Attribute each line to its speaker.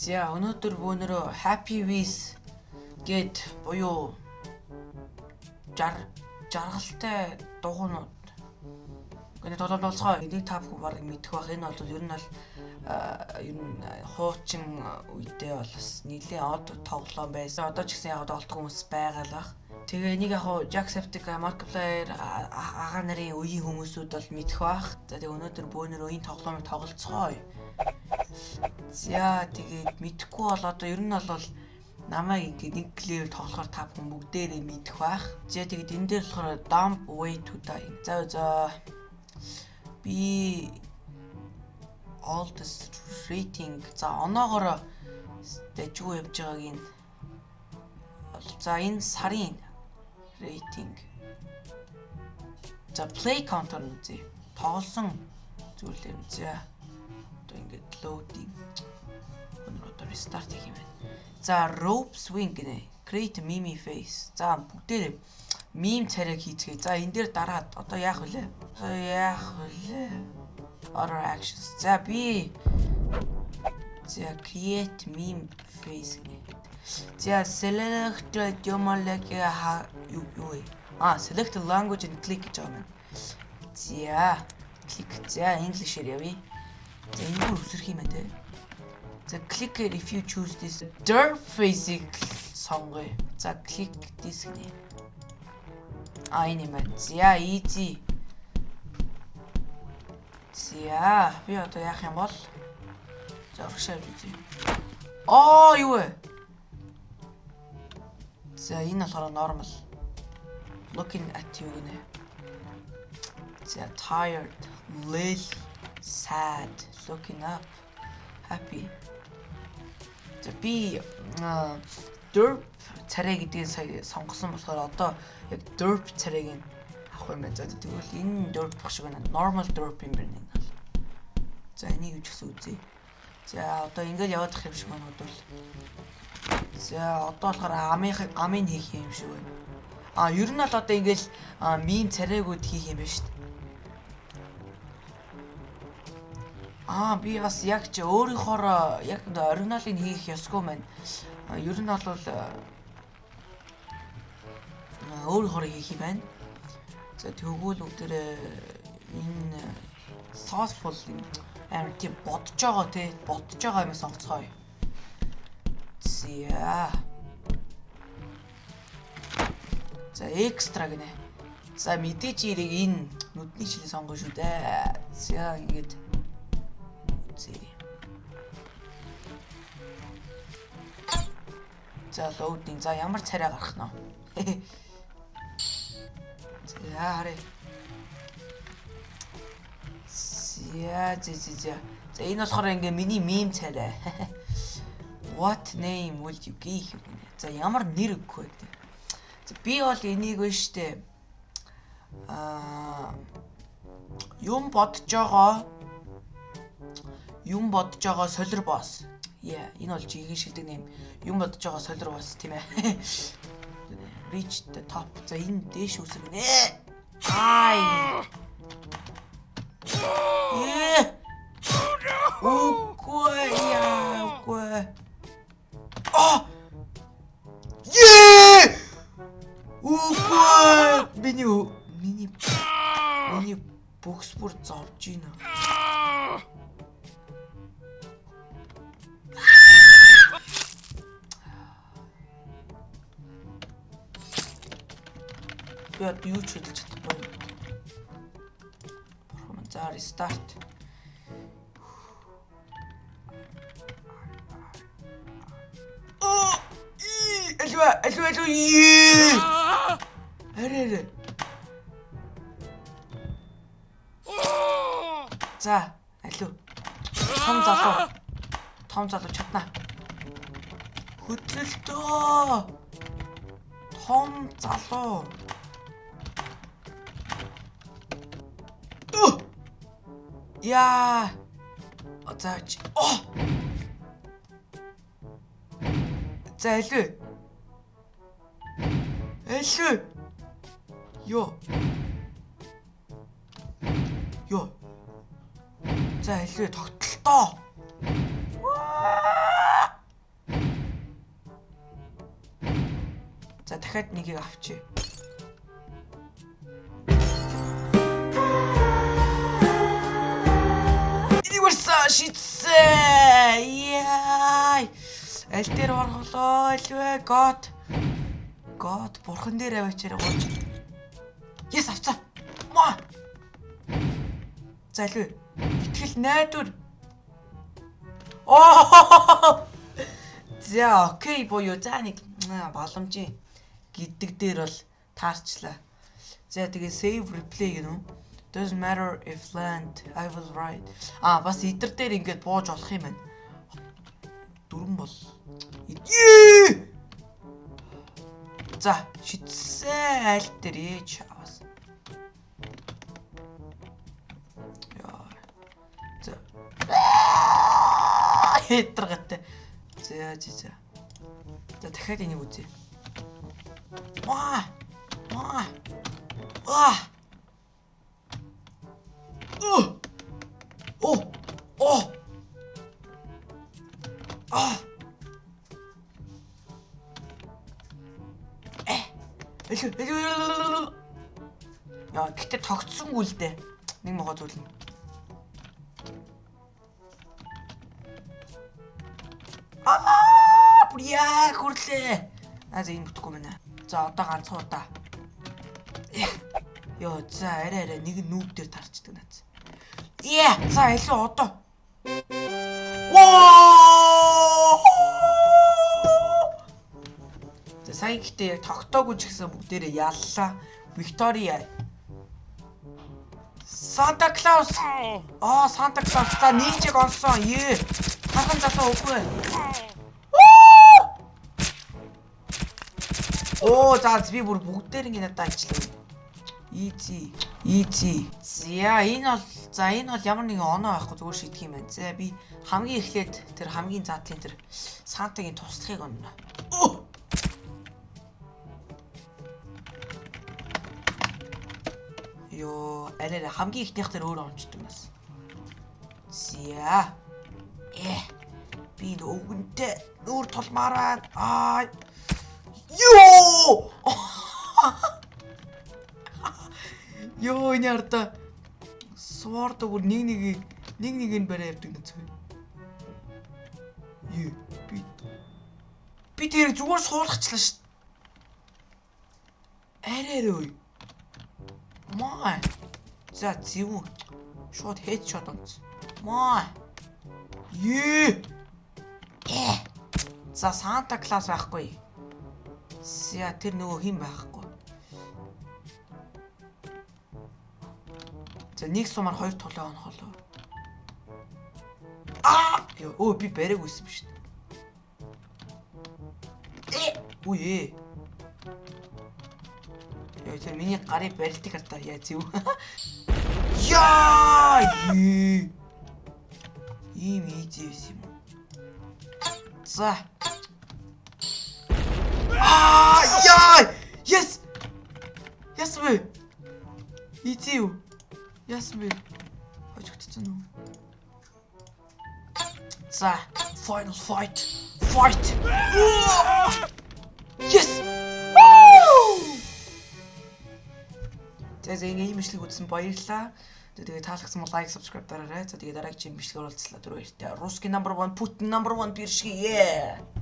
Speaker 1: За өнөөдөр бөөнөрөө Happy Wheels гээд буюу жар жаргалтай дугуйнууд Гэнэ тоглоом болцгоо энийг та бүхэн баг мэдэх бах энэ бол ер нь бол ер нь хуучин үедээ бол бас нэлээд од тоглоом байсан. Одоо ч гэсэн яг тоглох хүмүүс байгаа л бах. Тэгээ энийг яг Jacksepticeye, Markiplier агаар нарын үеийн хүмүүсүүд бол мэдэх бах. За тэгээ өнөөдөр бөөнөр үеийн тоглоомыг тоглолцгоё. За тэгээд мэдхгүй бол одоо ер нь бол намайг ингээд нэг левел тоглохоор та бүхэн бүгдээрээ мэдэх бах. За тэгээд энэ дээр болохоор dump way to die. За за би oldest rating за оноогоор дэжгүй явж байгааг нь за энэ сарын рейтинг за play counter нь үзье. Тоглосон зүйлээр үзье. Одоо ингээд loading өнөр одоо restart хийх юм байна. За rope swing гинэ. Create meme face. За бүгдээрээ meme царайг хийцгээе. За энэ дээр дараад одоо яах вүлээ? Яах вүлээ? Order actions. За би За create meme face гинэ. За select Jomolek ха юу юу. А select language and click гэж байгаа юм. За click. За English-ээр явъя. За энэ бүр үсрэх юм байна те. За click here if you choose this dirt basic сонгоё. За click this гэнэ. А энэ юм байна. За easy. За би одоо яах юм бол за урагшаа үзье. Оо юу вэ? За энэ болохоор normal. Looking at you гэнэ. За tired, lil, sad, looking up, happy. За би derp царай гэдгийг сая сонгосон болохоор одоо яг derp царайг нь авах юм байна. За тэгвэл энэ derp баг шиг байна. Normal derp юм байна энэ. За энийг юу ч гэсэн үзье. За одоо ингээд яваад ах юм шиг байна бодвол. За одоо болохоор амын амын хийх юм шиг байна. А ер нь бол одоо ингээд мим царайгууд хийх юм байна шүү дээ. Аа би бас яг ч өөрийнхоороо яг оригиналыг хийх ёсгүй маань. Ер нь бол өөрийнхоороо хийх юм байна. За тэгвэл бүгдээ энэ thoughtful юм амар тийм бодож байгаа те бодож байгаа юм сонгоцгоё. За. За экстра гинэ. За мэдээж ирийг энэ нүдний шилээ сонгоно шүү дээ. За ингээд үзье. За loading. За ямар царай гарах нь вэ? За харъя. За за за за. За энэ болохоор ингээ миний мем царай. What name will you give? За ямар нэр өгөх вэ гэдэг. За би бол энийг вэ штэ. Аа юм бодож байгаа юм бодож байгаа солир босс. Яа, энэ бол жигийн шилдэг нэм. Юм бодож байгаа солир босс тийм ээ. Reach the top. За энэ дээш үсгэнэ. Ай. Миний миний миний бокс бүр зовж байна. Би одоо юу ч хөдөлж чадахгүй. Бурхан за рестарт. Оо! Альва, альва, альва. Арэ арэ. За, алуу. Том залуу. Том залуу чадна. Хөдлөлтөө. Том залуу. Яа. Заач. Оо. За алуу. Алуу. Йоо. Йоо. За илүү тогтолтоо. За дахиад нэгийг авчи. Universal шицээ. Яй. Аль дээр орголоо илвэ гот. Гот бурхан дээр аваачаар гооч. Yes авцаа. Маа. За элвэ. Итгэл найдвар. Оо. За окей буюу за нэг боломжийн гэдэг дээр бол таарчлаа. За тэгээ save replay гэнэ үү? Doesn't matter if land I will write. А бас идэр дээр ингээд бууж болох юм байна. Дөрөн бол. За шитсэн аль дээр ээж аваас. За. Хэтэргатай. За за за. За дахиад энийг үзье. Ваа! Ваа! Ваа! Оо! Оо! Оо! Аа! Э! Элүү. Яа, гэтээ тогтсонгүй л дээ. Нэг могоо зүйлнэ. Аа! Бүр яа хүрлээ. Аа, за энэ бүтэхгүй байна. За, одоо ганцхан удаа. Йоо, за арай арай нэг нүүб дээр тарчдаг наац. Яа, за илүү одоо. Воо! За сайн гэхдээ яг тогтоогүй ч гэсэн бүгдээрээ яллаа. Виктория. Санта Клаус. Аа, Санта Клаус. За нинжиг онсон. Ее. Хахан залуу үгүй. Оо, за би бүр бүгдээр ингэ надад ажиллав. Easy. Easy. За энэ бол за энэ бол ямар нэгэн оноо байхгүй зүгээр шийдэх юм байна. За би хамгийн эхлээд тэр хамгийн задлын тэр Сантагийн туслахыг онно. Йоо, арай хамгийн ихнийх тэр өөр онцдог нас. За. Би нөгөнтэй нүүр тулмаараа. Аа. Йоо! Йоо арда суурд бүр нэг нэг нэг нэг нь барай явдаг нэг зүйл. Юу би би тэр зүгээр суулгачлаа шүү. Арай арай. Маа. За зөв. Шууд хедшот онц. Маа. Юу. Э. За Санта Клаус байхгүй. За тэр нөгөө хэн байхгүй. За нэг сумаар хоёр толоо онохолоо. Аа! Өө би бариг үсэн биш. Э! Үе. Яа тэр миний гарыг барилдаг хартаа яа зүв. Яа! Ийм ийзэвс юм. За. Аа! Яа! Yes! Yes вэ? Ийзэв. Яасан бэ? Хожигдсон уу? За, final fight. Fight. Yes! Ингэ ийм бичлэг үзсэн баярлалаа. Тэгээ таалагдсан бол лайк, subscribe дараарай. За тэгээ дараагийн бичлэгээр уулзлаа. Түр баяртай. Русский number 1, Putin number 1 биршгээ.